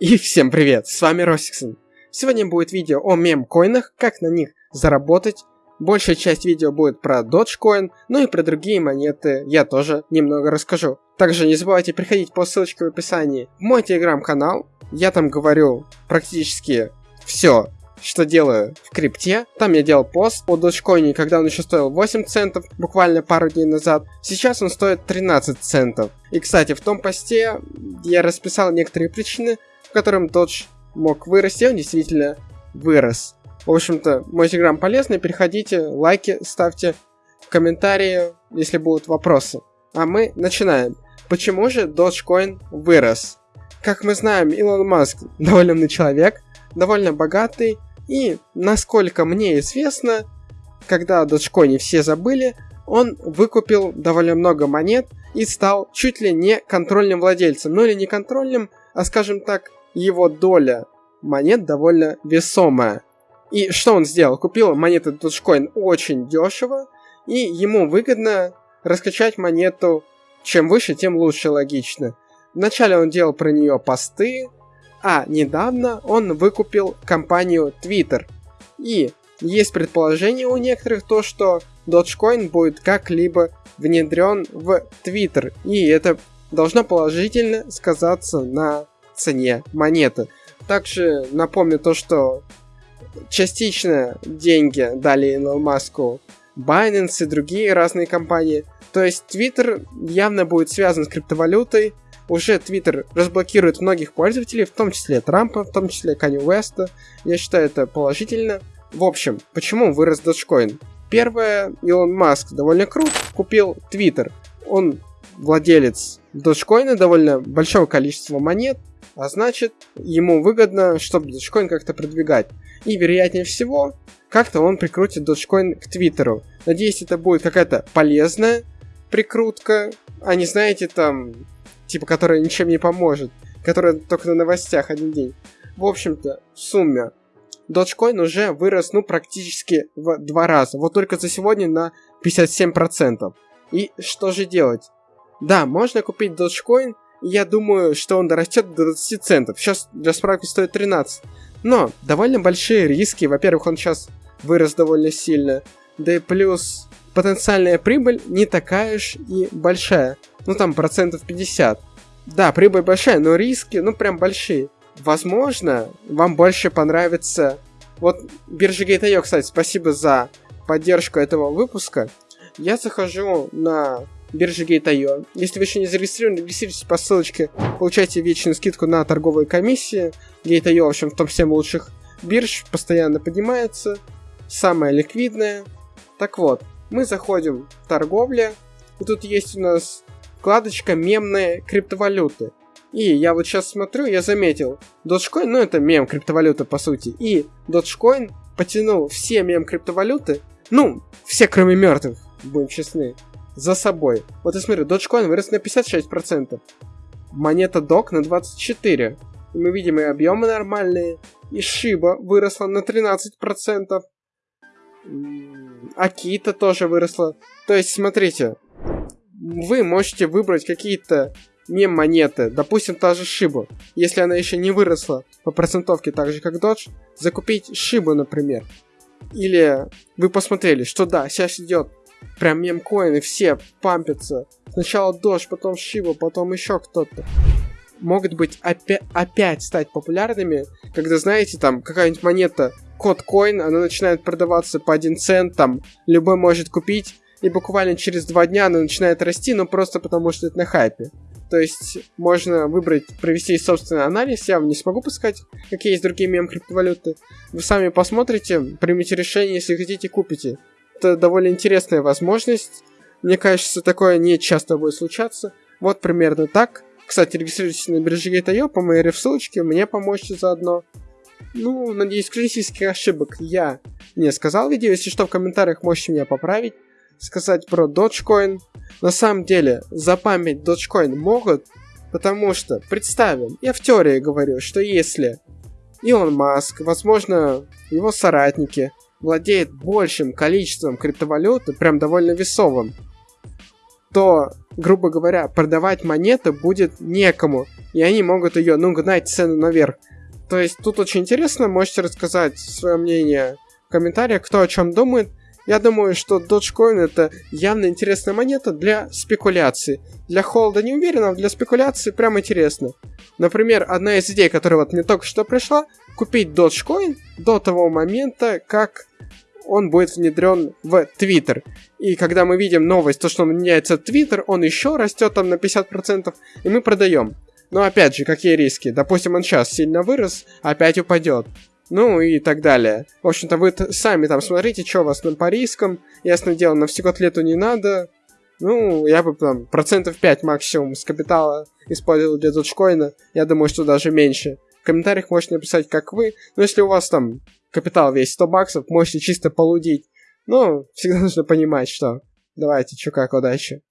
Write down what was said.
И всем привет, с вами Росиксон. Сегодня будет видео о мем-коинах, как на них заработать. Большая часть видео будет про Dogecoin, ну и про другие монеты я тоже немного расскажу. Также не забывайте приходить по ссылочке в описании в мой телеграм-канал. Я там говорю практически все, что делаю в крипте. Там я делал пост о Dogecoin, когда он еще стоил 8 центов, буквально пару дней назад. Сейчас он стоит 13 центов. И, кстати, в том посте я расписал некоторые причины, в котором Dodge мог вырасти, он действительно вырос. В общем-то, мой телеграм полезный, переходите, лайки ставьте, комментарии, если будут вопросы. А мы начинаем. Почему же Dogecoin вырос? Как мы знаем, Илон Маск довольно умный человек, довольно богатый, и, насколько мне известно, когда о Dogecoin все забыли, он выкупил довольно много монет и стал чуть ли не контрольным владельцем. Ну или не контрольным, а скажем так, его доля монет довольно весомая. И что он сделал? Купил монеты Dogecoin очень дешево, и ему выгодно раскачать монету чем выше, тем лучше, логично. Вначале он делал про нее посты, а недавно он выкупил компанию Twitter. И есть предположение у некоторых то, что Dogecoin будет как-либо внедрен в Twitter, и это должно положительно сказаться на цене монеты. Также напомню то, что частично деньги дали Илону Маску Binance и другие разные компании. То есть Twitter явно будет связан с криптовалютой. Уже Twitter разблокирует многих пользователей, в том числе Трампа, в том числе Канни Уэста. Я считаю это положительно. В общем, почему вырос Dogecoin? Первое, Илон Маск довольно крут, купил Twitter. Он владелец Dogecoin, довольно большого количества монет, а значит, ему выгодно, чтобы Dogecoin как-то продвигать. И, вероятнее всего, как-то он прикрутит Dogecoin к Твиттеру. Надеюсь, это будет какая-то полезная прикрутка, а не, знаете, там, типа, которая ничем не поможет, которая только на новостях один день. В общем-то, в сумме, Dogecoin уже вырос, ну, практически в два раза. Вот только за сегодня на 57%. И что же делать? Да, можно купить Dogecoin я думаю, что он дорастет до 20 центов. Сейчас для справки стоит 13. Но довольно большие риски. Во-первых, он сейчас вырос довольно сильно. Да и плюс потенциальная прибыль не такая уж и большая. Ну там процентов 50. Да, прибыль большая, но риски, ну прям большие. Возможно, вам больше понравится... Вот биржа Gate.io, кстати, спасибо за поддержку этого выпуска. Я захожу на биржи Gate.io. Если вы еще не зарегистрированы, регистрируйтесь по ссылочке, получайте вечную скидку на торговые комиссии. Gate.io, в общем, в топ-7 лучших бирж, постоянно поднимается, самая ликвидная. Так вот, мы заходим в торговля, и тут есть у нас вкладочка мемные криптовалюты. И я вот сейчас смотрю, я заметил, Dogecoin, ну это мем криптовалюты по сути, и Dogecoin потянул все мем криптовалюты, ну, все кроме мертвых, будем честны, за собой. Вот и смотри, Dogecoin вырос на 56%. Монета DOC на 24%. И мы видим и объемы нормальные. И Shiba выросла на 13%. Акита тоже выросла. То есть, смотрите, вы можете выбрать какие-то мем-монеты, допустим, та же Шибу, если она еще не выросла по процентовке так же, как Dodge, закупить Шибу, например. Или вы посмотрели, что да, сейчас идет Прям мемкоины все пампятся. Сначала Дождь, потом Шива, потом еще кто-то. Могут быть опя- опять стать популярными, когда, знаете, там какая-нибудь монета, код коин, она начинает продаваться по 1 цент, там любой может купить, и буквально через два дня она начинает расти, но просто потому что это на хайпе. То есть можно выбрать, провести собственный анализ. Я вам не смогу подсказать, какие есть другие мем криптовалюты. Вы сами посмотрите, примите решение, если хотите, купите это довольно интересная возможность. Мне кажется, такое не часто будет случаться. Вот примерно так. Кстати, регистрируйтесь на бирже Gate.io по моей ссылочке, мне поможете заодно. Ну, надеюсь, критических ошибок я не сказал в видео. Если что, в комментариях можете меня поправить. Сказать про Dogecoin. На самом деле, запамять Dogecoin могут, потому что, представим, я в теории говорю, что если Илон Маск, возможно, его соратники, владеет большим количеством криптовалюты, прям довольно весовым, то, грубо говоря, продавать монеты будет некому, и они могут ее, ну, гнать цену наверх. То есть тут очень интересно, можете рассказать свое мнение в комментариях, кто о чем думает. Я думаю, что Dogecoin это явно интересная монета для спекуляции. Для холда не уверен, а для спекуляции прям интересно. Например, одна из идей, которая вот мне только что пришла, купить Dogecoin до того момента, как он будет внедрен в Twitter. И когда мы видим новость, то, что он меняется Twitter, он еще растет там на 50%, и мы продаем. Но опять же, какие риски? Допустим, он сейчас сильно вырос, опять упадет. Ну и так далее. В общем-то, вы сами там смотрите, что у вас там по рискам. Ясно дело, на всю котлету не надо. Ну, я бы там процентов 5 максимум с капитала использовал для доджкоина. Я думаю, что даже меньше. В комментариях можете написать, как вы. Но если у вас там капитал весь 100 баксов, можете чисто полудить. Но всегда нужно понимать, что давайте, чё как, удачи.